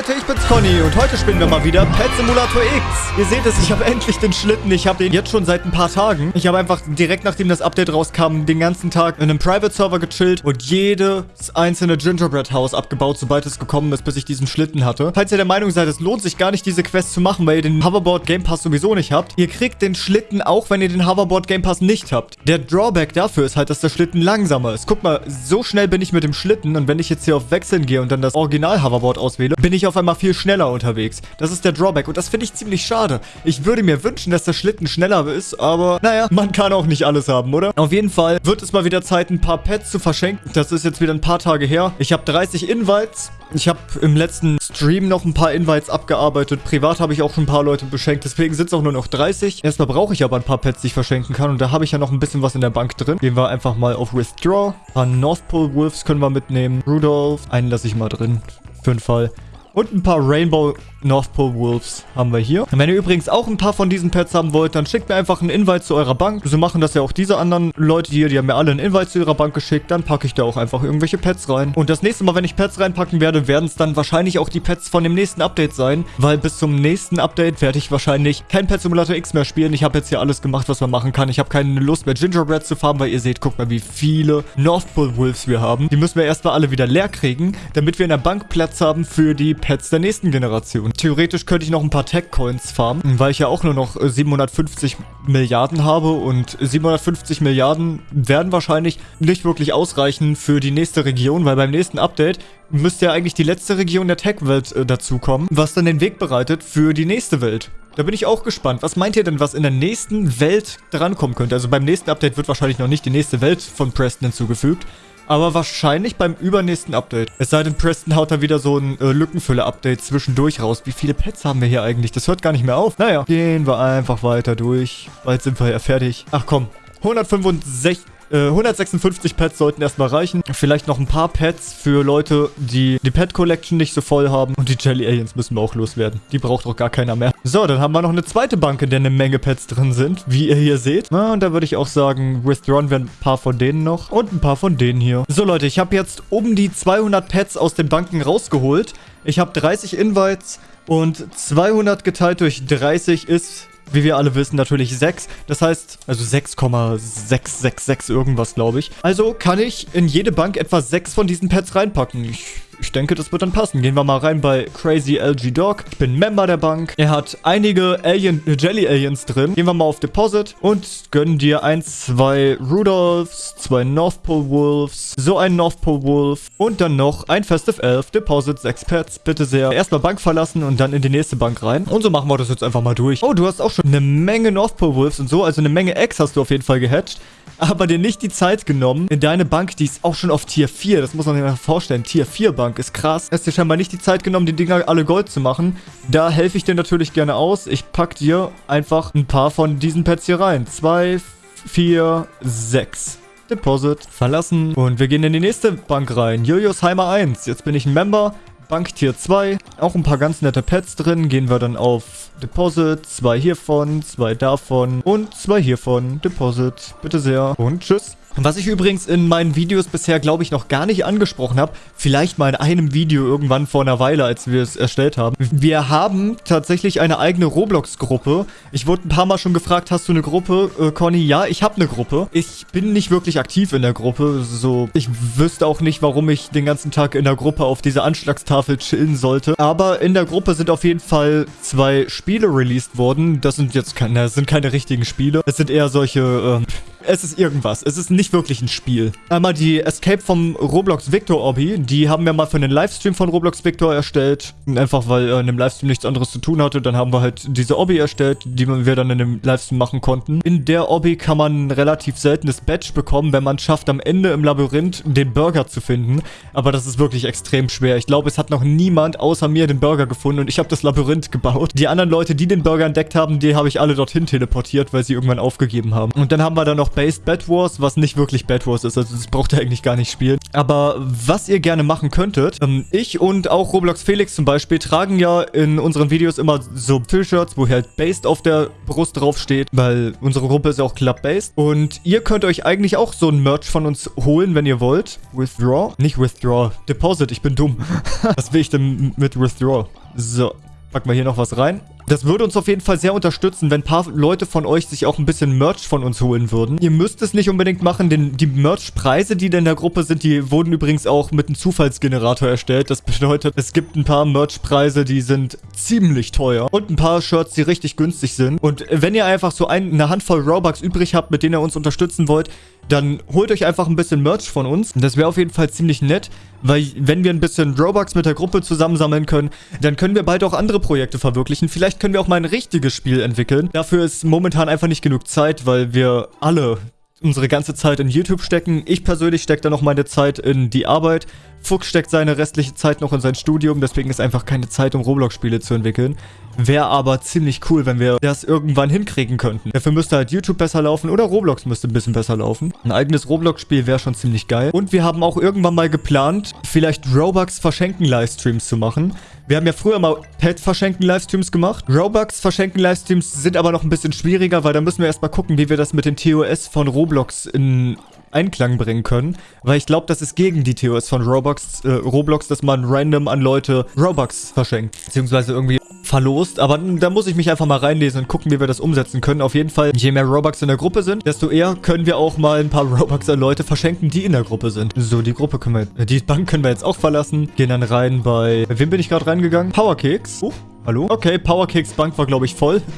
Leute, ich bin's Conny und heute spielen wir mal wieder Pet Simulator X. Ihr seht es, ich habe endlich den Schlitten. Ich habe den jetzt schon seit ein paar Tagen. Ich habe einfach direkt nachdem das Update rauskam, den ganzen Tag in einem Private Server gechillt und jedes einzelne Gingerbread House abgebaut, sobald es gekommen ist, bis ich diesen Schlitten hatte. Falls ihr der Meinung seid, es lohnt sich gar nicht, diese Quest zu machen, weil ihr den Hoverboard Game Pass sowieso nicht habt, ihr kriegt den Schlitten auch, wenn ihr den Hoverboard Game Pass nicht habt. Der Drawback dafür ist halt, dass der Schlitten langsamer ist. Guck mal, so schnell bin ich mit dem Schlitten und wenn ich jetzt hier auf Wechseln gehe und dann das Original Hoverboard auswähle, bin ich auf einmal viel schneller unterwegs. Das ist der Drawback und das finde ich ziemlich schade. Ich würde mir wünschen, dass der Schlitten schneller ist, aber naja, man kann auch nicht alles haben, oder? Auf jeden Fall wird es mal wieder Zeit, ein paar Pets zu verschenken. Das ist jetzt wieder ein paar Tage her. Ich habe 30 Invites. Ich habe im letzten Stream noch ein paar Invites abgearbeitet. Privat habe ich auch schon ein paar Leute beschenkt. Deswegen sind es auch nur noch 30. Erstmal brauche ich aber ein paar Pets, die ich verschenken kann. Und da habe ich ja noch ein bisschen was in der Bank drin. Gehen wir einfach mal auf Withdraw. Ein paar North Pole Wolves können wir mitnehmen. Rudolph. Einen lasse ich mal drin. Für den Fall. Und ein paar Rainbow North Pole Wolves haben wir hier. Wenn ihr übrigens auch ein paar von diesen Pets haben wollt, dann schickt mir einfach einen Invite zu eurer Bank. So machen das ja auch diese anderen Leute hier. Die haben mir alle einen Invite zu ihrer Bank geschickt. Dann packe ich da auch einfach irgendwelche Pets rein. Und das nächste Mal, wenn ich Pets reinpacken werde, werden es dann wahrscheinlich auch die Pets von dem nächsten Update sein. Weil bis zum nächsten Update werde ich wahrscheinlich kein Pet Simulator X mehr spielen. Ich habe jetzt hier alles gemacht, was man machen kann. Ich habe keine Lust mehr Gingerbread zu farmen, weil ihr seht, guckt mal, wie viele North Pole Wolves wir haben. Die müssen wir erstmal alle wieder leer kriegen, damit wir in der Bank Platz haben für die Pets der nächsten Generation. Theoretisch könnte ich noch ein paar Tech-Coins farmen, weil ich ja auch nur noch 750 Milliarden habe und 750 Milliarden werden wahrscheinlich nicht wirklich ausreichen für die nächste Region, weil beim nächsten Update müsste ja eigentlich die letzte Region der Tech-Welt äh, dazukommen, was dann den Weg bereitet für die nächste Welt. Da bin ich auch gespannt. Was meint ihr denn, was in der nächsten Welt drankommen könnte? Also beim nächsten Update wird wahrscheinlich noch nicht die nächste Welt von Preston hinzugefügt aber wahrscheinlich beim übernächsten Update. Es sei denn, Preston haut da wieder so ein äh, Lückenfüller-Update zwischendurch raus. Wie viele Pets haben wir hier eigentlich? Das hört gar nicht mehr auf. Naja, gehen wir einfach weiter durch. Bald sind wir ja fertig. Ach komm, 165... 156 Pets sollten erstmal reichen. Vielleicht noch ein paar Pets für Leute, die die Pet Collection nicht so voll haben. Und die Jelly Aliens müssen wir auch loswerden. Die braucht auch gar keiner mehr. So, dann haben wir noch eine zweite Bank, in der eine Menge Pets drin sind, wie ihr hier seht. Na, und da würde ich auch sagen, withdrawn werden ein paar von denen noch und ein paar von denen hier. So, Leute, ich habe jetzt um die 200 Pets aus den Banken rausgeholt. Ich habe 30 Invites und 200 geteilt durch 30 ist wie wir alle wissen, natürlich 6. Das heißt, also 6,666 irgendwas, glaube ich. Also kann ich in jede Bank etwa 6 von diesen Pets reinpacken. Ich ich denke, das wird dann passen. Gehen wir mal rein bei Crazy LG Dog. Ich bin Member der Bank. Er hat einige Alien, äh, Jelly Aliens drin. Gehen wir mal auf Deposit und gönnen dir ein, zwei Rudolphs, zwei North Pole Wolves, so ein North Pole Wolf und dann noch ein Festive Elf. Deposit, sechs Pets. Bitte sehr. Erstmal Bank verlassen und dann in die nächste Bank rein. Und so machen wir das jetzt einfach mal durch. Oh, du hast auch schon eine Menge North Pole Wolves und so. Also eine Menge Eggs hast du auf jeden Fall gehatcht aber dir nicht die Zeit genommen, in deine Bank, die ist auch schon auf Tier 4, das muss man sich mal vorstellen, Tier 4 Bank ist krass. Hast dir scheinbar nicht die Zeit genommen, die Dinger alle Gold zu machen. Da helfe ich dir natürlich gerne aus. Ich pack dir einfach ein paar von diesen Pets hier rein. Zwei, vier, sechs. Deposit verlassen und wir gehen in die nächste Bank rein. Jojosheimer 1. Jetzt bin ich ein Member. Bank Tier 2. Auch ein paar ganz nette Pets drin. Gehen wir dann auf Deposit. Zwei hiervon, zwei davon und zwei hiervon. Deposit. Bitte sehr. Und tschüss. Was ich übrigens in meinen Videos bisher, glaube ich, noch gar nicht angesprochen habe, vielleicht mal in einem Video irgendwann vor einer Weile, als wir es erstellt haben. Wir haben tatsächlich eine eigene Roblox-Gruppe. Ich wurde ein paar Mal schon gefragt, hast du eine Gruppe? Äh, Conny, ja, ich habe eine Gruppe. Ich bin nicht wirklich aktiv in der Gruppe. So, ich wüsste auch nicht, warum ich den ganzen Tag in der Gruppe auf dieser Anschlagstafel chillen sollte. Aber in der Gruppe sind auf jeden Fall zwei Spiele released worden. Das sind jetzt keine, das sind keine richtigen Spiele. Es sind eher solche, äh, es ist irgendwas. Es ist nicht wirklich ein Spiel. Einmal die Escape vom Roblox Victor Obby. Die haben wir mal für einen Livestream von Roblox Victor erstellt. Einfach weil er in dem Livestream nichts anderes zu tun hatte. Dann haben wir halt diese Obby erstellt, die wir dann in dem Livestream machen konnten. In der Obby kann man ein relativ seltenes Badge bekommen, wenn man schafft, am Ende im Labyrinth den Burger zu finden. Aber das ist wirklich extrem schwer. Ich glaube, es hat noch niemand außer mir den Burger gefunden und ich habe das Labyrinth gebaut. Die anderen Leute, die den Burger entdeckt haben, die habe ich alle dorthin teleportiert, weil sie irgendwann aufgegeben haben. Und dann haben wir da noch Based Bad Wars, was nicht wirklich Bad Wars ist. Also das braucht ihr eigentlich gar nicht spielen. Aber was ihr gerne machen könntet, ähm, ich und auch Roblox Felix zum Beispiel tragen ja in unseren Videos immer so T-Shirts, wo halt Based auf der Brust draufsteht, weil unsere Gruppe ist ja auch Club-Based. Und ihr könnt euch eigentlich auch so ein Merch von uns holen, wenn ihr wollt. Withdraw? Nicht Withdraw. Deposit, ich bin dumm. was will ich denn mit Withdraw? So, packen wir hier noch was rein. Das würde uns auf jeden Fall sehr unterstützen, wenn ein paar Leute von euch sich auch ein bisschen Merch von uns holen würden. Ihr müsst es nicht unbedingt machen, denn die Merch-Preise, die in der Gruppe sind, die wurden übrigens auch mit einem Zufallsgenerator erstellt. Das bedeutet, es gibt ein paar Merch-Preise, die sind ziemlich teuer und ein paar Shirts, die richtig günstig sind. Und wenn ihr einfach so ein, eine Handvoll Robux übrig habt, mit denen ihr uns unterstützen wollt, dann holt euch einfach ein bisschen Merch von uns. Das wäre auf jeden Fall ziemlich nett, weil wenn wir ein bisschen Robux mit der Gruppe zusammensammeln können, dann können wir bald auch andere Projekte verwirklichen. Vielleicht können wir auch mal ein richtiges Spiel entwickeln. Dafür ist momentan einfach nicht genug Zeit, weil wir alle unsere ganze Zeit in YouTube stecken. Ich persönlich stecke da noch meine Zeit in die Arbeit. Fuchs steckt seine restliche Zeit noch in sein Studium, deswegen ist einfach keine Zeit, um Roblox-Spiele zu entwickeln. Wäre aber ziemlich cool, wenn wir das irgendwann hinkriegen könnten. Dafür müsste halt YouTube besser laufen oder Roblox müsste ein bisschen besser laufen. Ein eigenes Roblox-Spiel wäre schon ziemlich geil. Und wir haben auch irgendwann mal geplant, vielleicht Robux verschenken Livestreams zu machen. Wir haben ja früher mal Pet verschenken Livestreams gemacht. Robux verschenken Livestreams sind aber noch ein bisschen schwieriger, weil da müssen wir erstmal gucken, wie wir das mit den TOS von Roblox in Einklang bringen können. Weil ich glaube, das ist gegen die TOS von Roblox, äh, Roblox, dass man random an Leute Robux verschenkt. Beziehungsweise irgendwie verlost. Aber da muss ich mich einfach mal reinlesen und gucken, wie wir das umsetzen können. Auf jeden Fall, je mehr Robux in der Gruppe sind, desto eher können wir auch mal ein paar Robux an Leute verschenken, die in der Gruppe sind. So, die Gruppe können wir, die Bank können wir jetzt auch verlassen. Gehen dann rein bei, wem bin ich gerade reingegangen? Powerkicks. Oh, Hallo? Okay, Powerkicks Bank war, glaube ich, voll.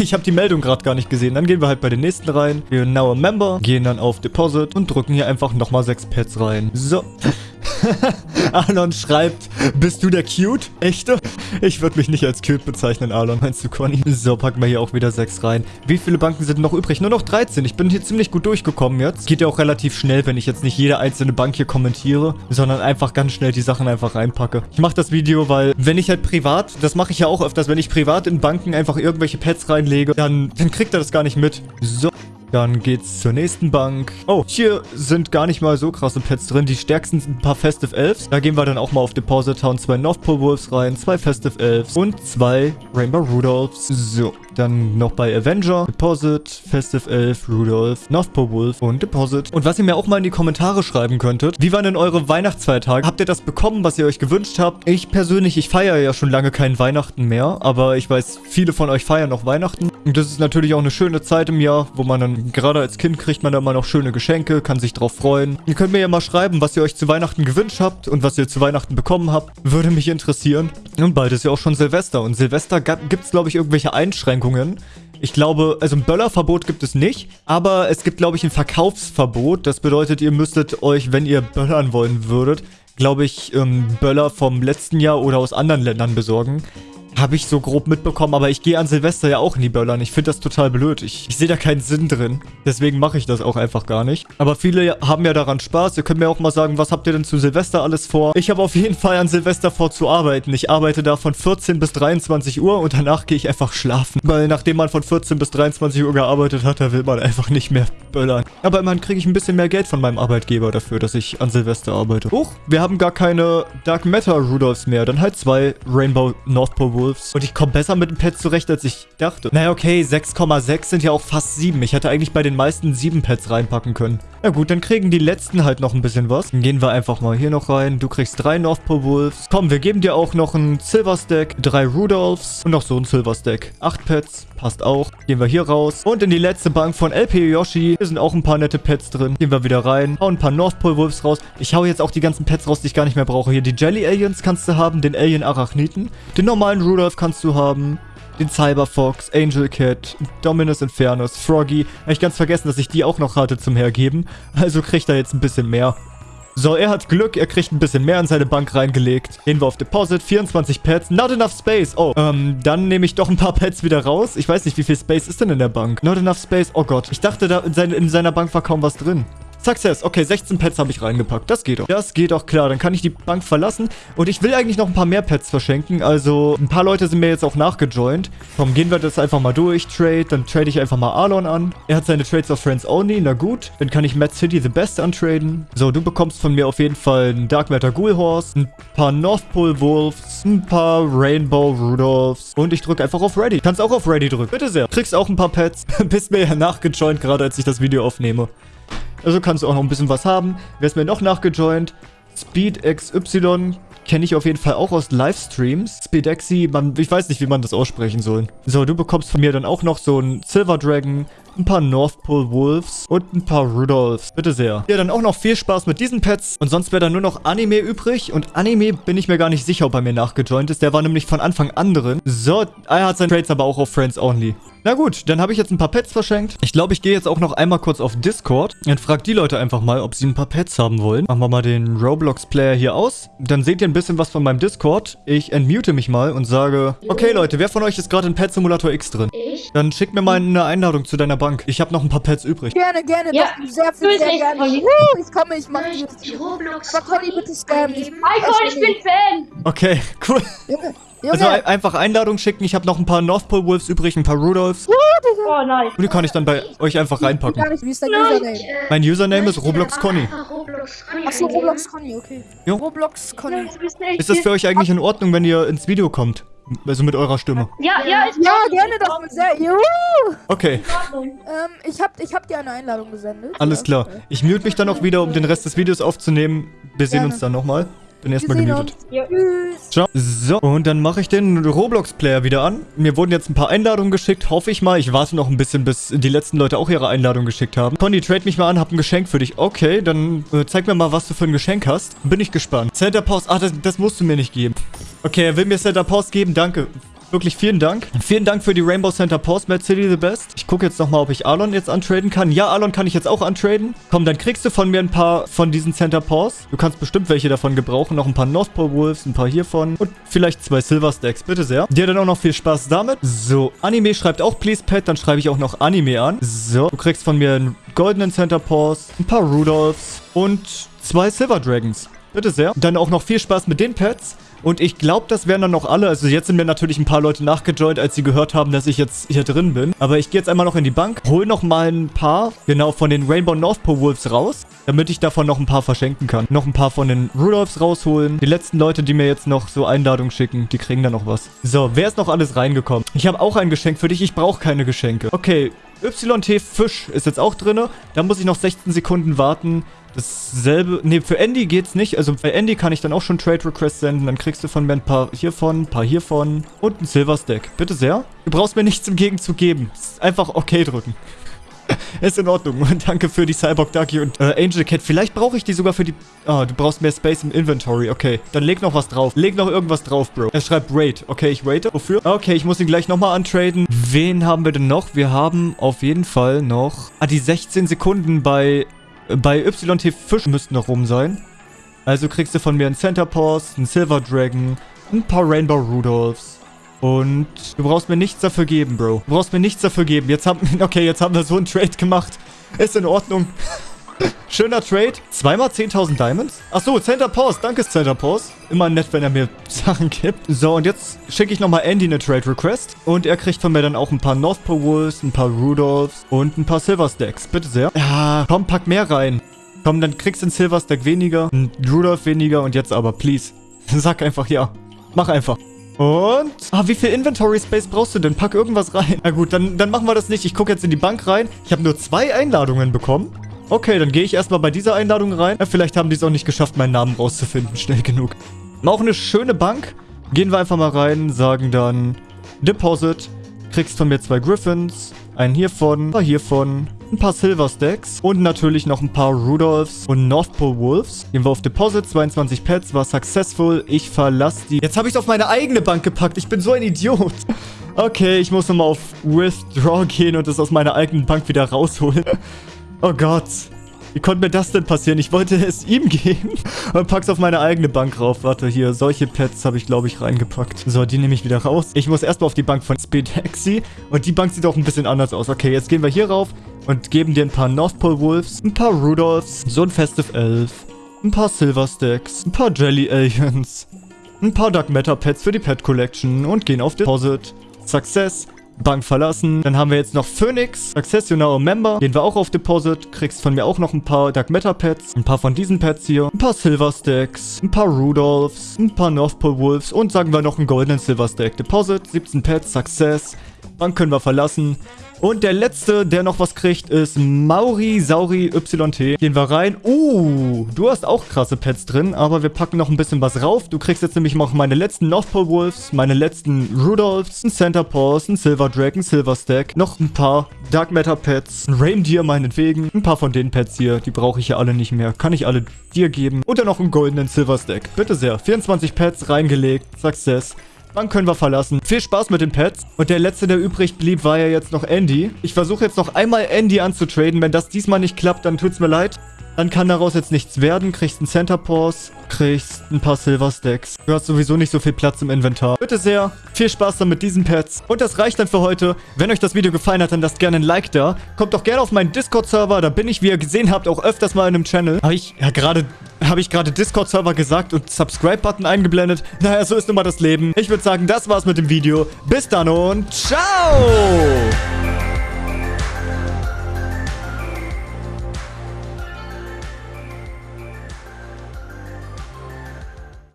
Ich habe die Meldung gerade gar nicht gesehen. Dann gehen wir halt bei den nächsten rein. Wir now a member, gehen dann auf Deposit und drücken hier einfach nochmal sechs Pets rein. So. Alon schreibt, bist du der Cute? Echte? Ich würde mich nicht als cute bezeichnen, Alon. Meinst du, Conny? So, packen wir hier auch wieder sechs rein. Wie viele Banken sind noch übrig? Nur noch 13. Ich bin hier ziemlich gut durchgekommen jetzt. Geht ja auch relativ schnell, wenn ich jetzt nicht jede einzelne Bank hier kommentiere, sondern einfach ganz schnell die Sachen einfach reinpacke. Ich mache das Video, weil wenn ich halt privat, das mache ich ja auch öfters, wenn ich privat in Banken einfach irgendwelche Pets reinlege, dann, dann kriegt er das gar nicht mit. So. Dann geht's zur nächsten Bank. Oh, hier sind gar nicht mal so krasse Pets drin. Die stärksten sind ein paar Festive Elves. Da gehen wir dann auch mal auf Deposit Town zwei North Pole Wolves rein, zwei Festive Elves und zwei Rainbow Rudolphs. So, dann noch bei Avenger, Deposit, Festive Elf, Rudolph, North Pole Wolf und Deposit. Und was ihr mir auch mal in die Kommentare schreiben könntet, wie waren denn eure Weihnachtsfeiertage? Habt ihr das bekommen, was ihr euch gewünscht habt? Ich persönlich, ich feiere ja schon lange kein Weihnachten mehr, aber ich weiß, viele von euch feiern noch Weihnachten. Und das ist natürlich auch eine schöne Zeit im Jahr, wo man dann Gerade als Kind kriegt man da immer noch schöne Geschenke, kann sich drauf freuen. Ihr könnt mir ja mal schreiben, was ihr euch zu Weihnachten gewünscht habt und was ihr zu Weihnachten bekommen habt. Würde mich interessieren. Und bald ist ja auch schon Silvester. Und Silvester gibt es, glaube ich, irgendwelche Einschränkungen. Ich glaube, also ein Böllerverbot gibt es nicht, aber es gibt, glaube ich, ein Verkaufsverbot. Das bedeutet, ihr müsstet euch, wenn ihr böllern wollen würdet, glaube ich, ähm, Böller vom letzten Jahr oder aus anderen Ländern besorgen. Habe ich so grob mitbekommen, aber ich gehe an Silvester ja auch in die Böllern. Ich finde das total blöd. Ich, ich sehe da keinen Sinn drin. Deswegen mache ich das auch einfach gar nicht. Aber viele haben ja daran Spaß. Ihr könnt mir auch mal sagen, was habt ihr denn zu Silvester alles vor? Ich habe auf jeden Fall an Silvester vor zu arbeiten. Ich arbeite da von 14 bis 23 Uhr und danach gehe ich einfach schlafen. Weil nachdem man von 14 bis 23 Uhr gearbeitet hat, da will man einfach nicht mehr böllern. Aber immerhin kriege ich ein bisschen mehr Geld von meinem Arbeitgeber dafür, dass ich an Silvester arbeite. Huch, wir haben gar keine Dark Matter Rudolphs mehr. Dann halt zwei Rainbow North Pole Wolves. Und ich komme besser mit dem Pet zurecht, als ich dachte. Naja, okay, 6,6 sind ja auch fast 7. Ich hätte eigentlich bei den meisten 7 Pets reinpacken können. Ja gut, dann kriegen die letzten halt noch ein bisschen was. Dann gehen wir einfach mal hier noch rein. Du kriegst drei North Pole Wolves. Komm, wir geben dir auch noch ein Silver Stack, drei Rudolphs und noch so ein Silver Stack. Acht Pets, passt auch. Gehen wir hier raus. Und in die letzte Bank von LP Yoshi. Hier sind auch ein paar nette Pets drin. Gehen wir wieder rein. Hauen ein paar North Pole Wolves raus. Ich hau jetzt auch die ganzen Pets raus, die ich gar nicht mehr brauche. Hier die Jelly Aliens kannst du haben. Den Alien Arachniten. Den normalen Rudolph kannst du haben den Cyberfox, Angel Cat, Dominus Infernus, Froggy. Habe ich ganz vergessen, dass ich die auch noch hatte zum Hergeben. Also kriegt er jetzt ein bisschen mehr. So, er hat Glück, er kriegt ein bisschen mehr in seine Bank reingelegt. Gehen wir auf Deposit, 24 Pets, not enough space. Oh, ähm, dann nehme ich doch ein paar Pets wieder raus. Ich weiß nicht, wie viel Space ist denn in der Bank? Not enough space, oh Gott. Ich dachte, da in, seine, in seiner Bank war kaum was drin. Success. Okay, 16 Pets habe ich reingepackt. Das geht doch. Das geht doch klar. Dann kann ich die Bank verlassen. Und ich will eigentlich noch ein paar mehr Pets verschenken. Also, ein paar Leute sind mir jetzt auch nachgejoint. Komm, gehen wir das einfach mal durch. Trade. Dann trade ich einfach mal Arlon an. Er hat seine Trades auf Friends Only. Na gut. Dann kann ich Mad City the Best antraden. So, du bekommst von mir auf jeden Fall einen Dark Matter Ghoul Horse, ein paar North Pole Wolves, ein paar Rainbow Rudolphs. Und ich drücke einfach auf Ready. Kannst auch auf Ready drücken. Bitte sehr. Kriegst auch ein paar Pets. Bist mir ja nachgejoint, gerade als ich das Video aufnehme. Also kannst du auch noch ein bisschen was haben. Wer ist mir noch nachgejoint? Speed XY kenne ich auf jeden Fall auch aus Livestreams. Speedexy, man, ich weiß nicht, wie man das aussprechen soll. So, du bekommst von mir dann auch noch so einen Silver Dragon, ein paar North Pole Wolves und ein paar Rudolphs. Bitte sehr. Ja, dann auch noch viel Spaß mit diesen Pets. Und sonst wäre dann nur noch Anime übrig. Und Anime bin ich mir gar nicht sicher, ob er mir nachgejoint ist. Der war nämlich von Anfang an drin. So, er hat seine Trades aber auch auf Friends Only. Na gut, dann habe ich jetzt ein paar Pets verschenkt. Ich glaube, ich gehe jetzt auch noch einmal kurz auf Discord und frage die Leute einfach mal, ob sie ein paar Pets haben wollen. Machen wir mal den Roblox-Player hier aus. Dann seht ihr ein bisschen was von meinem Discord. Ich entmute mich mal und sage, okay Leute, wer von euch ist gerade in Pet Simulator X drin? Ich? Dann schick mir mal eine Einladung zu deiner Bank. Ich habe noch ein paar Pets übrig. Gerne, gerne, Ja, doch, sehr viel, sehr gerne. Woo, ich komme, ich mach die. Roblox. Aber Conny, bitte scam nicht. Hi Con, ich bin Fan. Okay, cool. Junge, Junge. Also ein- einfach Einladung schicken. Ich habe noch ein paar North Pole Wolves übrig, ein paar Rudolphs. Oh nein. Und die kann ich dann bei euch einfach Gar reinpacken. nicht, wie ist dein. Username? Mein Username ist Roblox Conny. Conny Achso. Roblox Conny, okay. Jo. Roblox Conny. Ist das für euch eigentlich in Ordnung, wenn ihr ins Video kommt? Also mit eurer Stimme. Ja, ja, ist Ja, gerne doch, sehr. Juhu. Okay. Ähm, ich hab, ich hab dir eine Einladung gesendet. alles klar. Ich mute mich dann auch wieder, um den Rest des Videos aufzunehmen. Wir sehen Gerne. uns dann nochmal. Bin erstmal gemutet. Ja. Ciao. So, und dann mache ich den Roblox-Player wieder an. Mir wurden jetzt ein paar Einladungen geschickt, hoffe ich mal. Ich warte noch ein bisschen, bis die letzten Leute auch ihre Einladung geschickt haben. Conny, trade mich mal an, hab ein Geschenk für dich. Okay, dann äh, zeig mir mal, was du für ein Geschenk hast. Bin ich gespannt. Center Post, ah, das, das musst du mir nicht geben. Okay, er will mir Center Post geben, danke. Wirklich vielen Dank. Vielen Dank für die Rainbow Center Post, Mad City the Best. Ich gucke jetzt nochmal, ob ich Alon jetzt antraden kann. Ja, Alon kann ich jetzt auch antraden. Komm, dann kriegst du von mir ein paar von diesen Center Paws. Du kannst bestimmt welche davon gebrauchen. Noch ein paar North Pole Wolves, ein paar hiervon. Und vielleicht zwei Silver Stacks. Bitte sehr. Dir dann auch noch viel Spaß damit. So, Anime schreibt auch Please Pet. Dann schreibe ich auch noch Anime an. So, du kriegst von mir einen goldenen Center Paws, ein paar Rudolphs und zwei Silver Dragons. Bitte sehr. Dann auch noch viel Spaß mit den Pets. Und ich glaube, das wären dann noch alle. Also jetzt sind mir natürlich ein paar Leute nachgejoint, als sie gehört haben, dass ich jetzt hier drin bin. Aber ich gehe jetzt einmal noch in die Bank, hol noch mal ein paar, genau, von den Rainbow North Pole Wolves raus, damit ich davon noch ein paar verschenken kann. Noch ein paar von den Rudolphs rausholen. Die letzten Leute, die mir jetzt noch so Einladungen schicken, die kriegen dann noch was. So, wer ist noch alles reingekommen? Ich habe auch ein Geschenk für dich. Ich brauche keine Geschenke. Okay, YT Fisch ist jetzt auch drinne. Da muss ich noch 16 Sekunden warten. Dasselbe, ne, für Andy geht's nicht. Also bei Andy kann ich dann auch schon Trade Request senden. Dann kriegst du von mir ein paar hiervon, ein paar hiervon und ein Silver Stack. Bitte sehr. Du brauchst mir nichts im Gegenzug geben. Einfach okay drücken. Ist in Ordnung. Danke für die Cyborg Ducky und äh, Angel Cat. Vielleicht brauche ich die sogar für die... Ah, du brauchst mehr Space im Inventory. Okay, dann leg noch was drauf. Leg noch irgendwas drauf, Bro. Er schreibt Raid. Okay, ich raite. Wofür? Okay, ich muss ihn gleich nochmal antraden. Wen haben wir denn noch? Wir haben auf jeden Fall noch... Ah, die 16 Sekunden bei... Bei YT Fisch müssten noch rum sein. Also kriegst du von mir einen Center Paws, einen Silver Dragon, ein paar Rainbow Rudolphs. Und du brauchst mir nichts dafür geben, Bro. Du brauchst mir nichts dafür geben. Jetzt haben, okay, jetzt haben wir so einen Trade gemacht. Ist in Ordnung. Schöner Trade. Zweimal 10.000 Diamonds. Achso, Center Pause. Danke, Center Pause. Immer nett, wenn er mir Sachen gibt. So, und jetzt schicke ich nochmal Andy eine Trade Request. Und er kriegt von mir dann auch ein paar North Pole Wolves, ein paar Rudolphs und ein paar Silver Stacks. Bitte sehr. Ja, komm, pack mehr rein. Komm, dann kriegst du einen Silver Stack weniger, einen Rudolph weniger und jetzt aber, please. Sag einfach ja. Mach einfach. Und? Ah, wie viel Inventory Space brauchst du denn? Pack irgendwas rein. Na gut, dann, dann machen wir das nicht. Ich gucke jetzt in die Bank rein. Ich habe nur zwei Einladungen bekommen. Okay, dann gehe ich erstmal bei dieser Einladung rein. Ja, vielleicht haben die es auch nicht geschafft, meinen Namen rauszufinden. Schnell genug. Auch eine schöne Bank. Gehen wir einfach mal rein, sagen dann Deposit. Kriegst von mir zwei Griffins. Einen hiervon, ein paar hiervon, ein paar Silver Stacks und natürlich noch ein paar Rudolphs und North Pole Wolves. Gehen wir auf Deposit, 22 Pets, war successful. Ich verlasse die. Jetzt habe ich es auf meine eigene Bank gepackt. Ich bin so ein Idiot. Okay, ich muss nochmal auf Withdraw gehen und es aus meiner eigenen Bank wieder rausholen. Oh Gott. Wie konnte mir das denn passieren? Ich wollte es ihm geben und pack's auf meine eigene Bank rauf. Warte, hier, solche Pets habe ich, glaube ich, reingepackt. So, die nehme ich wieder raus. Ich muss erstmal auf die Bank von Speedexy und die Bank sieht auch ein bisschen anders aus. Okay, jetzt gehen wir hier rauf und geben dir ein paar North Pole Wolves, ein paar Rudolphs, so ein Festive Elf, ein paar Silver Stacks, ein paar Jelly Aliens, ein paar Dark Matter Pets für die Pet Collection und gehen auf Deposit. Success. Bank verlassen. Dann haben wir jetzt noch Phoenix. Success, you're now a member. Gehen wir auch auf Deposit. Kriegst von mir auch noch ein paar Dark Matter Pets. Ein paar von diesen Pets hier. Ein paar Silver Stacks. Ein paar Rudolphs. Ein paar North Pole Wolves. Und sagen wir noch einen goldenen Silver Stack. Deposit. 17 Pets. Success. Bank können wir verlassen. Und der letzte, der noch was kriegt, ist Mauri Sauri YT. Gehen wir rein. Uh, du hast auch krasse Pets drin, aber wir packen noch ein bisschen was rauf. Du kriegst jetzt nämlich noch meine letzten North Pole Wolves, meine letzten Rudolphs, ein Center Paws, ein Silver Dragon, Silver Stack, noch ein paar Dark Matter Pets, ein Reindeer meinetwegen. Ein paar von den Pets hier, die brauche ich ja alle nicht mehr. Kann ich alle dir geben. Und dann noch einen goldenen Silver Stack. Bitte sehr. 24 Pets reingelegt. Success. Dann können wir verlassen. Viel Spaß mit den Pets. Und der letzte, der übrig blieb, war ja jetzt noch Andy. Ich versuche jetzt noch einmal Andy anzutraden. Wenn das diesmal nicht klappt, dann tut's mir leid. Dann kann daraus jetzt nichts werden. Kriegst einen Center Pause, kriegst ein paar Silver Stacks. Du hast sowieso nicht so viel Platz im Inventar. Bitte sehr, viel Spaß dann mit diesen Pets. Und das reicht dann für heute. Wenn euch das Video gefallen hat, dann lasst gerne ein Like da. Kommt doch gerne auf meinen Discord-Server. Da bin ich, wie ihr gesehen habt, auch öfters mal in einem Channel. Habe ich ja gerade habe ich gerade Discord-Server gesagt und Subscribe-Button eingeblendet. Naja, so ist nun mal das Leben. Ich würde sagen, das war's mit dem Video. Bis dann und ciao!